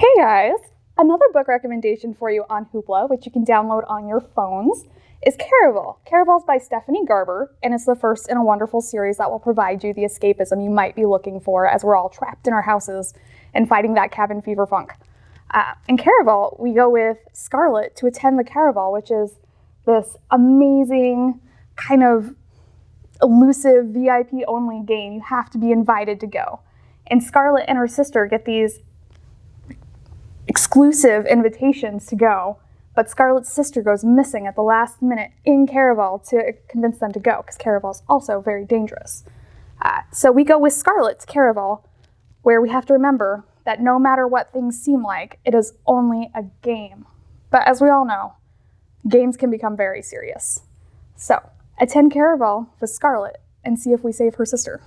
Hey guys! Another book recommendation for you on Hoopla, which you can download on your phones, is Caraval. Caraval's by Stephanie Garber, and it's the first in a wonderful series that will provide you the escapism you might be looking for as we're all trapped in our houses and fighting that cabin fever funk. Uh, in Caraval, we go with Scarlet to attend the Caraval, which is this amazing kind of elusive VIP only game. You have to be invited to go. And Scarlet and her sister get these exclusive invitations to go, but Scarlet's sister goes missing at the last minute in Caraval to convince them to go, because Caraval's also very dangerous. Uh, so we go with Scarlet to Caraval, where we have to remember that no matter what things seem like, it is only a game. But as we all know, games can become very serious. So attend Caraval with Scarlet and see if we save her sister.